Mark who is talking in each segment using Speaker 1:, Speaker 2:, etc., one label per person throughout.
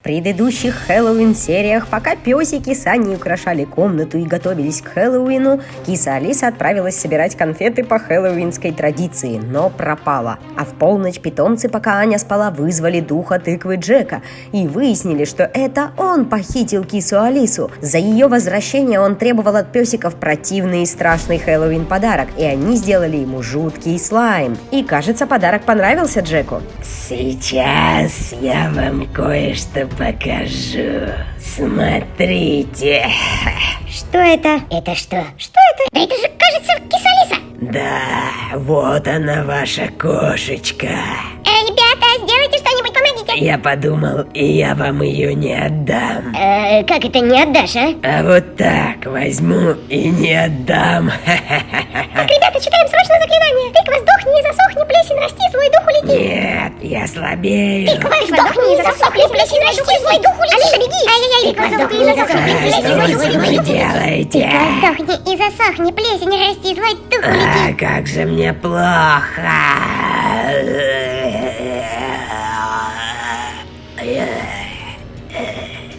Speaker 1: В предыдущих Хэллоуин-сериях, пока песики с Аней украшали комнату и готовились к Хэллоуину, киса Алиса отправилась собирать конфеты по хэллоуинской традиции, но пропала. А в полночь питомцы, пока Аня спала, вызвали духа тыквы Джека и выяснили, что это он похитил кису Алису. За ее возвращение он требовал от песиков противный и страшный Хэллоуин подарок, и они сделали ему жуткий слайм. И кажется, подарок понравился Джеку.
Speaker 2: Сейчас я вам кое-что покажу. Смотрите.
Speaker 3: Что это? Это что? Что это? Да это же, кажется, кисалиса.
Speaker 2: Да, вот она ваша кошечка.
Speaker 3: Э, ребята, сделайте что-нибудь, помогите.
Speaker 2: Я подумал, и я вам ее не отдам.
Speaker 3: Э, как это не отдашь, а?
Speaker 2: А вот так возьму и не отдам.
Speaker 3: Так, ребята, читаем срочно заклинание. Тыква, сдохни и засохни, плесень, расти, злой дух улети.
Speaker 2: Нет, я слабею.
Speaker 3: Тыква, сдохни засохни, плесень, расти, злой дух улети. Алиса, беги. Ай-яй-яй, тыква, сдохни засохни, плесень,
Speaker 2: Что
Speaker 3: злой дух
Speaker 2: вы
Speaker 3: улети.
Speaker 2: делаете?
Speaker 3: Тыква, сдохни и засохни, плесень, расти, злой дух улети.
Speaker 2: А, как же мне плохо.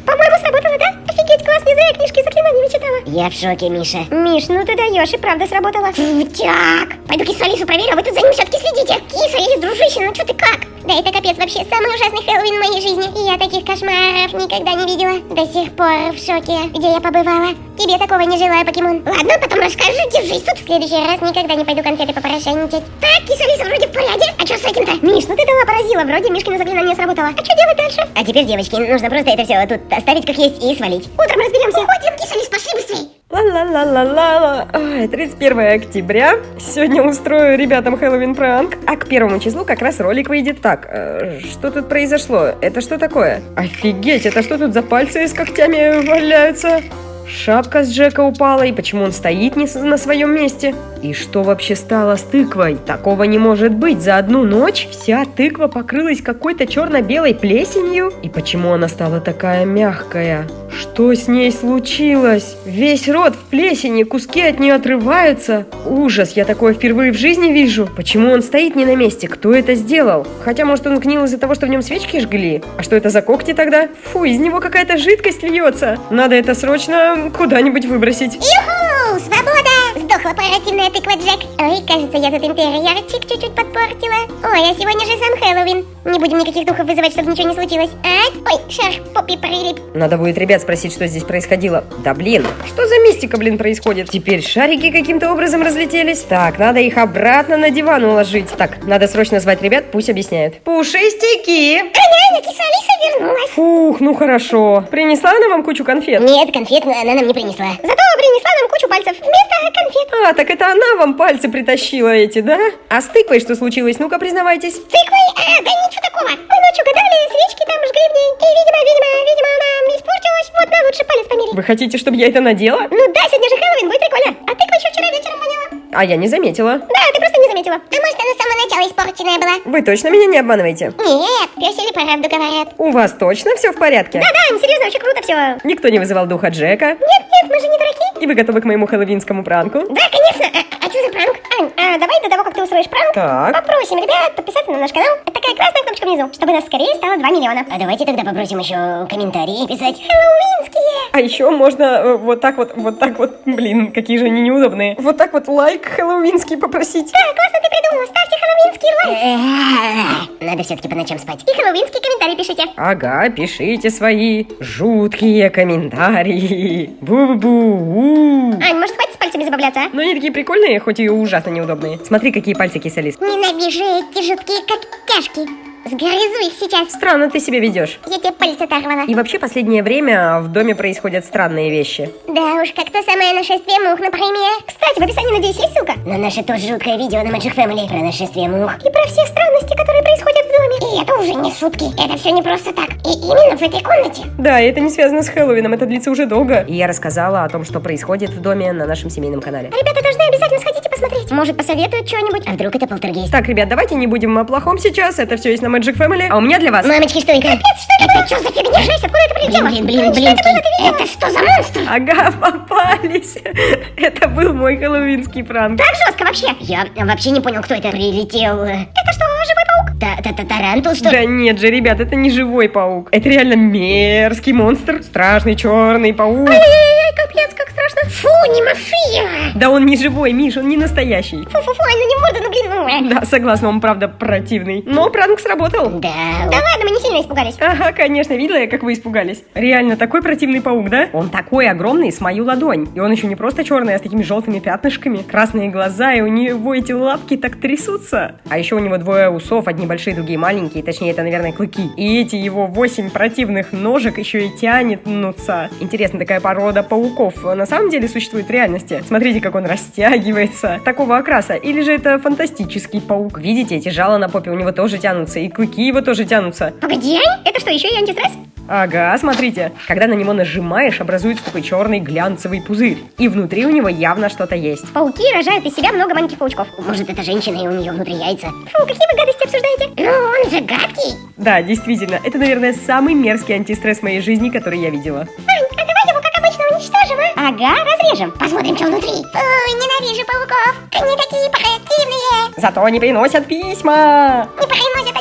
Speaker 3: По-моему, сработало, да? Офигеть, класс, не зря книжки заклинаниями читала. Я в шоке, Миша. Миш, ну ты даешь, и правда сработало. Крутяк! Пойду кису Алису проверю, а вы тут за ним все-таки следите. Киса, Алис, дружище, ну что ты как? Да это капец вообще, самый ужасный Хэллоуин в моей жизни. И я таких кошмаров никогда не видела. До сих пор в шоке, где я побывала. Тебе такого не желаю, покемон. Ладно, потом расскажу, держись тут. В следующий раз никогда не пойду конфеты попорошайничать. Так, киса Алиса вроде в порядке. А что с этим-то? Миш, ну ты дала поразила. Вроде Мишкина заклинание сработало. А что делать дальше? А теперь, девочки, нужно просто это все тут оставить как есть и свалить. Утром разберемся. Ходим, киса Алис, пошли быстрей.
Speaker 1: Ла-ла-ла-ла-ла. Ой, 31 октября. Сегодня устрою ребятам Хэллоуин пранк. А к первому числу как раз ролик выйдет. Так, э, что тут произошло? Это что такое? Офигеть, это что тут за пальцы с когтями валяются? Шапка с Джека упала, и почему он стоит не на своем месте? И что вообще стало с тыквой? Такого не может быть. За одну ночь вся тыква покрылась какой-то черно-белой плесенью? И почему она стала такая мягкая? Что с ней случилось? Весь рот в плесени, куски от нее отрываются. Ужас, я такое впервые в жизни вижу. Почему он стоит не на месте? Кто это сделал? Хотя, может, он сгнил из-за того, что в нем свечки жгли? А что это за когти тогда? Фу, из него какая-то жидкость льется. Надо это срочно куда-нибудь выбросить.
Speaker 3: Юху! Сдохла поративная тыква Джек. Ой, кажется, я тут интерьерчик чуть-чуть подпортила. Ой, а сегодня же сам Хэллоуин. Не будем никаких духов вызывать, чтобы ничего не случилось. А? Ой, шар в попе прилип.
Speaker 1: Надо будет ребят спросить, что здесь происходило. Да блин, что за мистика, блин, происходит? Теперь шарики каким-то образом разлетелись. Так, надо их обратно на диван уложить. Так, надо срочно звать ребят, пусть объясняют. Пушистики!
Speaker 3: Аня, вернулась.
Speaker 1: Фух, ну хорошо. Принесла она вам кучу конфет?
Speaker 3: Нет, конфет она нам не принесла. Зато принесла нам кучу пальцев вместо конфет.
Speaker 1: А, так это она вам пальцы притащила эти, да? А с тыквой что случилось? Ну-ка, признавайтесь.
Speaker 3: Тыквой? А, да ничего такого. Мы ночью гадали, свечки там жгли в ней. И, видимо, видимо, видимо, она испортилась. Вот, на лучше палец померить.
Speaker 1: Вы хотите, чтобы я это надела?
Speaker 3: Ну да, сегодня же Хэллоуин, будет прикольно. А тыква еще вчера вечером.
Speaker 1: А я не заметила.
Speaker 3: Да, ты просто не заметила. А может, она с самого начала испорченная была?
Speaker 1: Вы точно меня не обманываете?
Speaker 3: Нет, песели правду говорят.
Speaker 1: У вас точно все в порядке?
Speaker 3: Да-да, серьезно, очень круто все.
Speaker 1: Никто не вызывал духа Джека?
Speaker 3: Нет, нет, мы же не дураки.
Speaker 1: И вы готовы к моему хэллоуинскому пранку?
Speaker 3: Да, конечно. А, а что за пранк? Ань, а давай до того, как ты устроишь пранк,
Speaker 1: Так.
Speaker 3: попросим ребят подписаться на наш канал. Это такая красная кнопочка внизу, чтобы нас скорее стало 2 миллиона. А давайте тогда попросим еще комментарии писать. Хэллоуинские.
Speaker 1: А еще можно э, вот так вот, вот так вот, блин, какие же они неудобные. Вот так вот лайк хэллоуинский попросить.
Speaker 3: Да, классно ты придумала. Ставьте хэллоуинский лайк. Надо все-таки по ночам спать. И хэллоуинские комментарии пишите.
Speaker 1: Ага, пишите свои жуткие комментарии. Бу-бу-бу.
Speaker 3: Ань, может хватит с пальцами забавляться, а?
Speaker 1: Но они такие прикольные, хоть и ужасно неудобные. Смотри, какие пальцы кисалис.
Speaker 3: Ненавижу эти жуткие когтяшки. Сгрызу их сейчас.
Speaker 1: Странно ты себя ведешь.
Speaker 3: Я тебе палец оторвала.
Speaker 1: И вообще последнее время в доме происходят странные вещи.
Speaker 3: Да уж, как то самое нашествие мух, например. Кстати, в описании, надеюсь, есть ссылка? На наше тоже жуткое видео на Magic Family про нашествие мух. И про все странности, которые происходят в доме. И это уже не шутки. Это все не просто так. И именно в этой комнате.
Speaker 1: Да, и это не связано с Хэллоуином, это длится уже долго. И я рассказала о том, что происходит в доме на нашем семейном канале.
Speaker 3: Ребята должны обязательно сходить и посмотреть. Может, посоветуют что-нибудь? А вдруг это полтергейст?
Speaker 1: Так, ребят, давайте не будем о плохом сейчас, это все есть на Magic Family. А у меня для вас...
Speaker 3: Мамочки, что это? Капец, что это? Это что за фигня? Жесть, откуда это прилетело? Блин, блин, блин, блин. Это что за монстр?
Speaker 1: Ага, попались. Это был мой хэллоуинский пранк.
Speaker 3: Так жестко вообще. Я вообще не понял, кто это прилетел. Это что, живой паук? Тарантул, что
Speaker 1: Да нет же, ребят, это не живой паук. Это реально мерзкий монстр. Страшный черный паук.
Speaker 3: Ай-яй-яй, капец, как страшно. Фу, не маши.
Speaker 1: Да он не живой, Миш, он не настоящий.
Speaker 3: Фу-фу-фу, ну не морда, ну блин. ну.
Speaker 1: Да, согласна, он правда противный. Но пранк сработал.
Speaker 3: Да. Да ладно, мы не сильно испугались.
Speaker 1: Ага, конечно, видела я, как вы испугались. Реально, такой противный паук, да? Он такой огромный, с мою ладонь. И он еще не просто черный, а с такими желтыми пятнышками, красные глаза, и у него эти лапки так трясутся. А еще у него двое усов, одни большие, другие маленькие, точнее, это, наверное, клыки. И эти его восемь противных ножек еще и тянутся. Интересно, такая порода пауков на самом деле существует в реальности? Смотрите, как он растягивается. Такого окраса. Или же это фантастический паук? Видите, эти жала на попе у него тоже тянутся, и клыки его тоже тянутся.
Speaker 3: Погоди, это что, еще и антистресс?
Speaker 1: Ага, смотрите. Когда на него нажимаешь, образуется такой черный глянцевый пузырь. И внутри у него явно что-то есть.
Speaker 3: Пауки рожают из себя много маленьких паучков. Может, это женщина, и у нее внутри яйца? Фу, какие вы гадости обсуждаете? Ну, он же гадкий.
Speaker 1: Да, действительно, это, наверное, самый мерзкий антистресс в моей жизни, который я видела.
Speaker 3: Ань, Ага, разрежем. Посмотрим, что внутри. Фу, ненавижу пауков. Они такие противные.
Speaker 1: Зато они приносят письма.
Speaker 3: Не приносят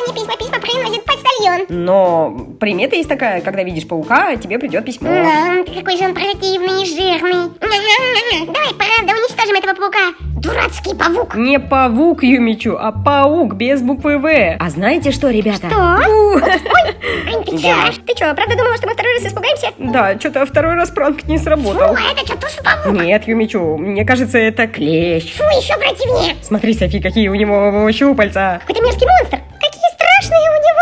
Speaker 3: почтальон.
Speaker 1: Но примета есть такая, когда видишь паука, тебе придет письмо.
Speaker 3: Да, какой же он противный и жирный. Давай, правда, уничтожим этого паука. Дурацкий паук.
Speaker 1: Не павук Юмичу, а паук без буквы В. А знаете что, ребята?
Speaker 3: Что?
Speaker 1: Фу.
Speaker 3: Ань, ты чё? Ты чё, правда думала, что мы второй раз испугаемся?
Speaker 1: Да, что-то второй раз пранк не
Speaker 3: Фу,
Speaker 1: сработал.
Speaker 3: а это что, тоже паук?
Speaker 1: Нет, Юмичу, мне кажется, это клещ.
Speaker 3: Фу, еще противнее.
Speaker 1: Смотри, Софи, какие у него щупальца.
Speaker 3: Какой-то мерзкий монстр.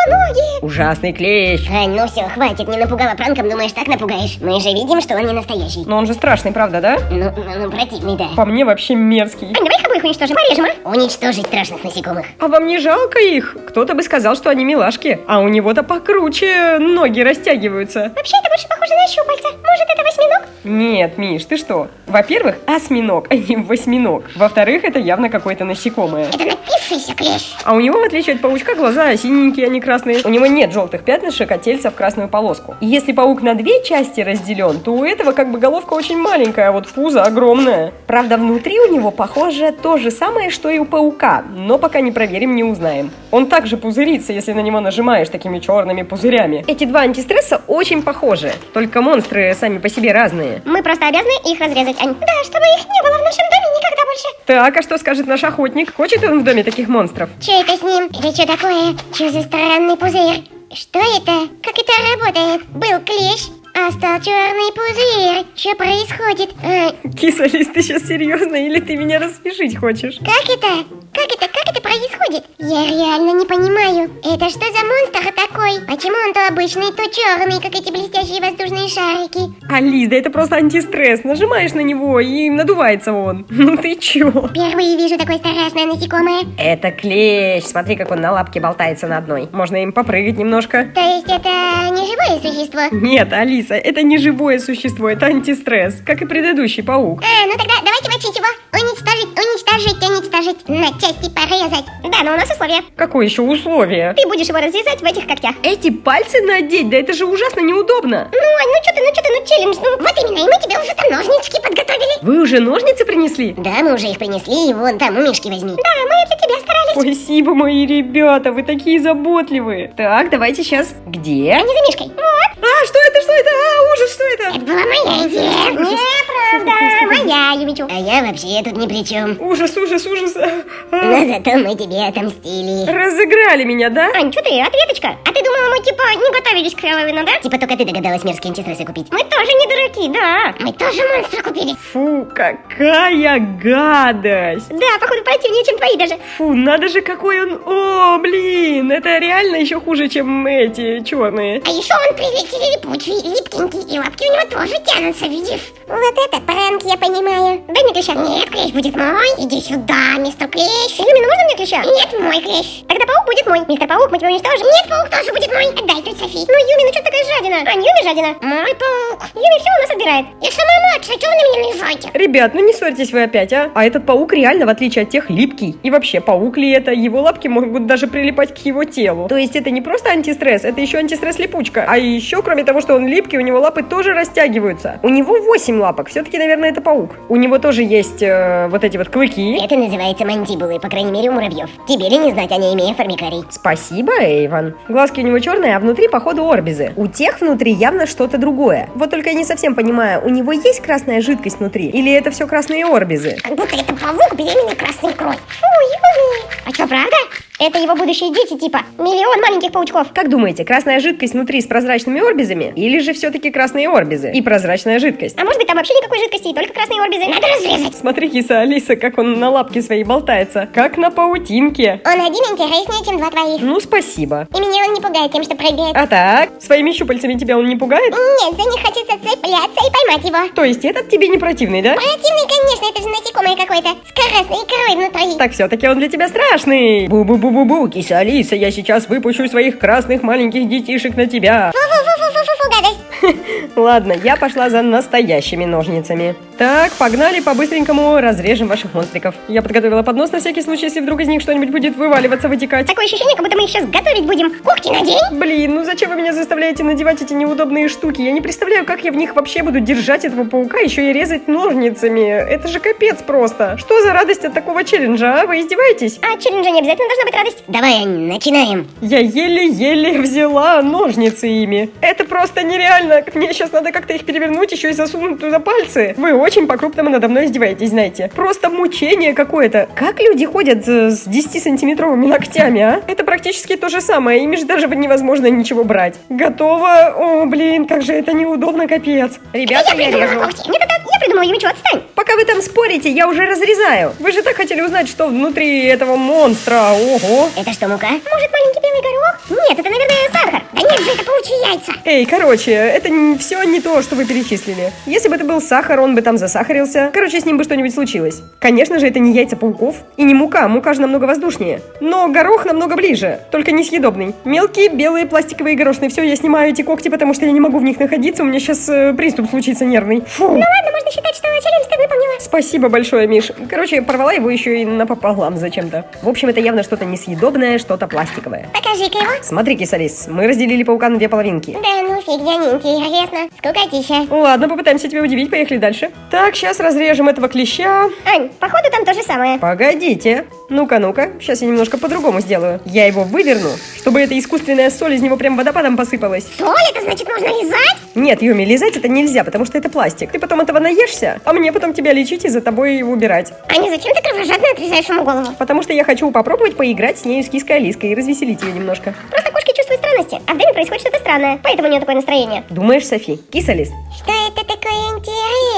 Speaker 3: Ноги.
Speaker 1: Ужасный клещ.
Speaker 3: Ань, ну все, хватит, не напугала пранком, думаешь, так напугаешь? Мы же видим, что он не настоящий.
Speaker 1: Но он же страшный, правда, да?
Speaker 3: Ну, ну, ну, противный, да.
Speaker 1: По мне вообще мерзкий.
Speaker 3: Ань, давай их обоих уничтожим, порежем, а? Уничтожить страшных насекомых.
Speaker 1: А вам не жалко их? Кто-то бы сказал, что они милашки, а у него-то покруче ноги растягиваются.
Speaker 3: Вообще, это больше похоже на щупальца. Может, это восьминог?
Speaker 1: Нет, Миш, ты что? Во-первых, осьминог, а не восьминог. Во-вторых, это явно какое-то насекомое.
Speaker 3: Это напившийся клещ.
Speaker 1: А у него, в отличие от паучка, глаза синенькие, а не красные. У него нет желтых пятнышек, а тельца в красную полоску. И если паук на две части разделен, то у этого как бы головка очень маленькая, а вот пузо огромное. Правда, внутри у него, похоже, то же самое, что и у паука, но пока не проверим, не узнаем. Он также пузырится, если на него нажимаешь такими черными пузырями. Эти два антистресса очень похожи, только монстры сами по себе разные.
Speaker 3: Мы просто обязаны их разрезать, Ань. Да, чтобы их не было в нашем доме никогда больше.
Speaker 1: Так, а что скажет наш охотник? Хочет он в доме таких монстров?
Speaker 3: Че это с ним? Это что такое? Че за странный пузырь? Что это? Как это работает? Был клещ, а стал черный пузырь. Что происходит? А,
Speaker 1: Кисалис, ты сейчас серьезно или ты меня рассмешить хочешь?
Speaker 3: как это? Как это? Как это происходит? Я реально не понимаю. Это что за монстр такой? Почему он то обычный, то черный, как эти блестящие воздушные шарики?
Speaker 1: Алис, да это просто антистресс. Нажимаешь на него и надувается он. Ну ты чё?
Speaker 3: Впервые вижу такое страшное насекомое.
Speaker 1: Это клещ. Смотри, как он на лапке болтается на одной. Можно им попрыгать немножко.
Speaker 3: То есть это не живое существо?
Speaker 1: Нет, Алиса, это не живое существо, это антистресс, как и предыдущий паук.
Speaker 3: А, ну тогда давайте мочить его. Уничтожить, уничтожить, уничтожить. На части порезать. Да, но у нас условия.
Speaker 1: Какое еще условие?
Speaker 3: Ты будешь его разрезать в этих когтях.
Speaker 1: Эти пальцы надеть, да это же ужасно неудобно.
Speaker 3: Ну, Ань, ну что ты, ну что ты, ну челлендж, ну вот именно, и мы тебе уже там ножнички подготовили.
Speaker 1: Вы уже ножницы принесли?
Speaker 3: Да, мы уже их принесли, и вон там у Мишки возьми. Да, мы для тебя старались.
Speaker 1: Спасибо, мои ребята, вы такие заботливые. Так, давайте сейчас. Где?
Speaker 3: Они за Мишкой. Вот.
Speaker 1: А, что это, что это? А, ужас, что это?
Speaker 3: Это была моя идея. Неправда, моя, Юмичу. А я вообще тут ни при чем.
Speaker 1: Ужас, ужас, ужас. А,
Speaker 3: Но зато мы тебе отомстили.
Speaker 1: Разыграли меня, да?
Speaker 3: Ань, что ты, ответочка? А ты думала, мы типа не готовились к Хэллоуину, да? Типа только ты догадалась мерзкие антистрессы купить. Мы тоже не дураки, да. Мы тоже монстра купили.
Speaker 1: Фу, какая гадость.
Speaker 3: Да, походу противнее, чем твои даже.
Speaker 1: Фу, надо же, какой он... О, блин, это реально еще хуже, чем эти черные.
Speaker 3: А еще он приветливый, липучий, липкенький, и лапки у него тоже тянутся, видишь? Вот это пранк, я понимаю. Дай мне клеща. Нет, клещ будет мой. Иди сюда, мистер клещ. Юмина, можно мне клеща? Нет, мой клещ. Тогда паук будет мой. Мистер паук, мы тебя уничтожим. Нет, паук тоже будет мой. Отдай тут Софи. Ну, Юми, ну что ты такая жадина? Ань, Юми Юми жадина. Мой паук. Юми все у нас отбирает. Я самая младшая, что вы на меня наезжаете?
Speaker 1: Ребят, ну не ссорьтесь вы опять, а? А этот паук реально, в отличие от тех, липкий. И вообще, паук ли это? Его лапки могут даже прилипать к его телу. То есть это не просто антистресс, это еще антистресс-липучка. А еще, кроме того, что он липкий, у него лапы тоже растягиваются. У него 8 лапок, все-таки, наверное, это паук. У него тоже есть э, вот эти вот клыки.
Speaker 3: Это называется мандибулы, по крайней мере у муравьев. Тебе ли не знать о ней, имея формикарий?
Speaker 1: Спасибо, Эйван. Глазки у него черные, а внутри, походу, орбизы. У тех внутри явно что-то другое. Вот только я не совсем понимаю, у него есть красная жидкость внутри? Или это все красные орбизы?
Speaker 3: Как будто это паук беременный красной икрой. Фу, Юми. А что, правда? Это его будущие дети, типа миллион маленьких паучков.
Speaker 1: Как думаете, красная жидкость внутри с прозрачными орбизами? Или же все-таки красные орбизы и прозрачная жидкость?
Speaker 3: А может быть там вообще никакой жидкости и только красные орбизы? Надо разрезать.
Speaker 1: Смотри, киса Алиса, как он на лапке своей болтается. Как на паутинке.
Speaker 3: Он один интереснее, чем два твоих.
Speaker 1: Ну, спасибо.
Speaker 3: И меня он не пугает тем, что прыгает.
Speaker 1: А так, своими щупальцами тебя он не пугает?
Speaker 3: Нет, за них хочется цепляться и поймать его.
Speaker 1: То есть этот тебе не противный, да?
Speaker 3: Противный, конечно, это же насекомое какое-то. С красной икрой внутри.
Speaker 1: Так все-таки он для тебя страшный. Бу-бу-бу-бу-бу, киса Алиса, я сейчас выпущу своих красных маленьких детишек на тебя.
Speaker 3: Фу-фу-фу-фу-фу, гадость.
Speaker 1: Ладно, я пошла за настоящими ножницами. Так, погнали, по-быстренькому разрежем ваших монстриков. Я подготовила поднос на всякий случай, если вдруг из них что-нибудь будет вываливаться, вытекать.
Speaker 3: Такое ощущение, как будто мы их сейчас готовить будем. Когти надень.
Speaker 1: Блин, ну зачем вы меня заставляете надевать эти неудобные штуки? Я не представляю, как я в них вообще буду держать этого паука, еще и резать ножницами. Это же капец просто. Что за радость от такого челленджа, а? Вы издеваетесь?
Speaker 3: А челленджа не обязательно должна быть радость. Давай, начинаем.
Speaker 1: Я еле-еле взяла ножницы ими. Это просто нереально. Мне сейчас надо как-то их перевернуть, еще и засунуть туда пальцы. Вы очень по-крупному надо мной издеваетесь, знаете. Просто мучение какое-то. Как люди ходят э, с 10-сантиметровыми ногтями, а? Это практически то же самое. Ими же даже невозможно ничего брать. Готово? О, блин, как же это неудобно, капец. Ребята, я,
Speaker 3: придумала
Speaker 1: режу.
Speaker 3: когти. Нет, это я придумала, Юмичу, отстань.
Speaker 1: Пока вы там спорите, я уже разрезаю. Вы же так хотели узнать, что внутри этого монстра. Ого.
Speaker 3: Это что, мука? Может, маленький белый горох? Нет, это, наверное, сахар. Да нет же, это паучьи яйца.
Speaker 1: Эй, короче, это все не то, что вы перечислили. Если бы это был сахар, он бы там засахарился. Короче, с ним бы что-нибудь случилось. Конечно же, это не яйца пауков и не мука. Мука же намного воздушнее. Но горох намного ближе, только несъедобный. Мелкие белые пластиковые горошины. Все, я снимаю эти когти, потому что я не могу в них находиться. У меня сейчас э, приступ случится нервный. Фу.
Speaker 3: Ну ладно, можно считать, что челлендж ты выполнила.
Speaker 1: Спасибо большое, Миш. Короче, порвала его еще и напополам зачем-то. В общем, это явно что-то несъедобное, что-то пластиковое.
Speaker 3: Покажи-ка его.
Speaker 1: Смотри, Кисалис, мы разделили паука на две половинки.
Speaker 3: Да ну фигня неинтересно. Скукотища.
Speaker 1: Ладно, попытаемся тебя удивить, поехали дальше. Так, сейчас разрежем этого клеща.
Speaker 3: Ань, походу там то же самое.
Speaker 1: Погодите. Ну-ка, ну-ка, сейчас я немножко по-другому сделаю. Я его выверну, чтобы эта искусственная соль из него прям водопадом посыпалась.
Speaker 3: Соль, это значит нужно лизать?
Speaker 1: Нет, Юми, лизать это нельзя, потому что это пластик. Ты потом этого наешься, а мне потом тебя лечить и за тобой убирать.
Speaker 3: Аня, зачем ты кровожадно отрезаешь ему голову?
Speaker 1: Потому что я хочу попробовать поиграть с нею с киской Алиской и развеселить ее немножко.
Speaker 3: Просто кошки чувствуют странности, а в доме происходит что-то странное, поэтому у нее такое настроение.
Speaker 1: Думаешь, Софи? Кисалис?
Speaker 3: Что это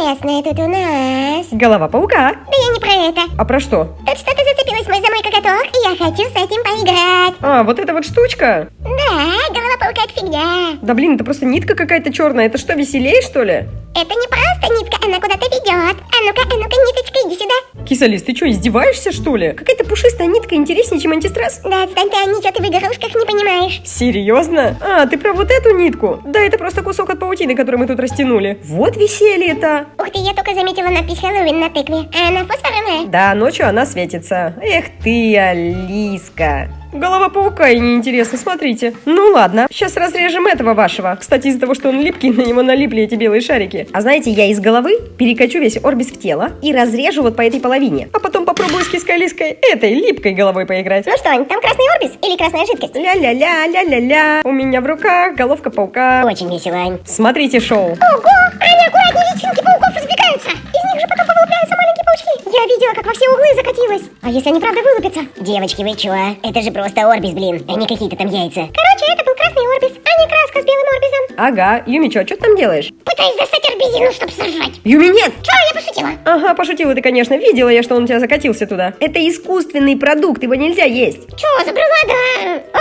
Speaker 3: интересное тут у нас?
Speaker 1: Голова паука.
Speaker 3: Да я не про это.
Speaker 1: А про что?
Speaker 3: Тут что-то зацепилось мой за мой коготок, и я хочу с этим поиграть.
Speaker 1: А, вот эта вот штучка.
Speaker 3: Да, голова паука это фигня.
Speaker 1: Да блин, это просто нитка какая-то черная. Это что, веселее, что ли?
Speaker 3: Это не просто нитка, она куда-то ведет. А ну-ка, а ну-ка, ниточка, иди сюда.
Speaker 1: Кисалис, ты что, издеваешься, что ли? Какая-то пушистая нитка интереснее, чем антистресс.
Speaker 3: Да отстань ты, а ничего ты в игрушках не понимаешь.
Speaker 1: Серьезно? А, ты про вот эту нитку? Да, это просто кусок от паутины, который мы тут растянули. Вот веселье-то.
Speaker 3: Ух ты, я только заметила надпись Хэллоуин на тыкве. А она фосфорная.
Speaker 1: Да, ночью она светится. Эх ты, Алиска. Голова паука и неинтересно, смотрите. Ну ладно, сейчас разрежем этого вашего. Кстати, из-за того, что он липкий, на него налипли эти белые шарики. А знаете, я из головы перекачу весь орбис в тело и разрежу вот по этой половине. А потом попробую с киской-лиской этой липкой головой поиграть.
Speaker 3: Ну что, там красный орбис или красная жидкость?
Speaker 1: Ля-ля-ля, ля-ля-ля. У меня в руках головка паука.
Speaker 3: Очень весело, Ань.
Speaker 1: Смотрите шоу.
Speaker 3: Ого! Аня, аккуратнее, личинки пауков разбегаются. Из них же потом паучки. Я видела, как во все углы закатилась. А если они правда вылупятся? Девочки, вы чё? Это же просто орбис, блин, а не какие-то там яйца. Короче, это был красный орбис, а не краска с белым орбисом.
Speaker 1: Ага, Юми, чё, что ты там делаешь?
Speaker 3: Пытаюсь достать орбизину, чтобы сожрать.
Speaker 1: Юми, нет!
Speaker 3: Чё, я пошутила?
Speaker 1: Ага, пошутила ты, конечно. Видела я, что он у тебя закатился туда. Это искусственный продукт, его нельзя есть.
Speaker 3: Чё, забрала, да? Ну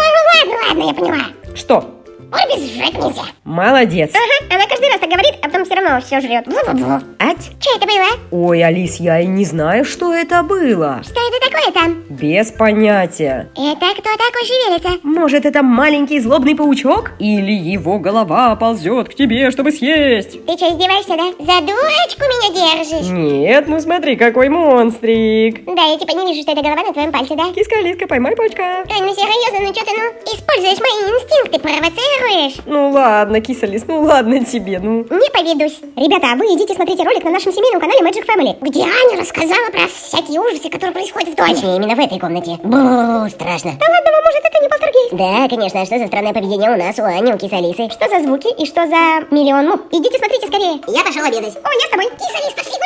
Speaker 3: ладно, ладно, я поняла.
Speaker 1: Что?
Speaker 3: Орбис жрать нельзя.
Speaker 1: Молодец.
Speaker 3: Ага, она каждый раз так говорит, а потом все равно все жрет. Бу-бу-бу.
Speaker 1: Ать.
Speaker 3: Что это было?
Speaker 1: Ой, Алис, я и не знаю, что это было.
Speaker 3: Что это такое там?
Speaker 1: Без понятия.
Speaker 3: Это кто такой шевелится?
Speaker 1: Может, это маленький злобный паучок? Или его голова ползет к тебе, чтобы съесть?
Speaker 3: Ты что, издеваешься, да? За дурочку меня держишь?
Speaker 1: Нет, ну смотри, какой монстрик.
Speaker 3: Да, я типа не вижу, что это голова на твоем пальце, да?
Speaker 1: Киска, Алиска, поймай паучка.
Speaker 3: Ой, ну серьезно, ну что ты, ну, используешь мои инстинкты, провоцируешь?
Speaker 1: Ну ладно, киса Лис, ну ладно тебе, ну.
Speaker 3: Не поведусь. Ребята, а вы идите смотрите ролик на нашем семейном канале Magic Family, где Аня рассказала про всякие ужасы, которые происходят в доме. Точнее, именно в этой комнате. Бу, страшно. Да ладно, вам, может, это не полтергейст? Да, конечно, а что за странное поведение у нас, у Ани, у кисалисы? Что за звуки и что за миллион мух? Идите смотрите скорее. Я пошел обедать. О, я с тобой. Кисалис, пошли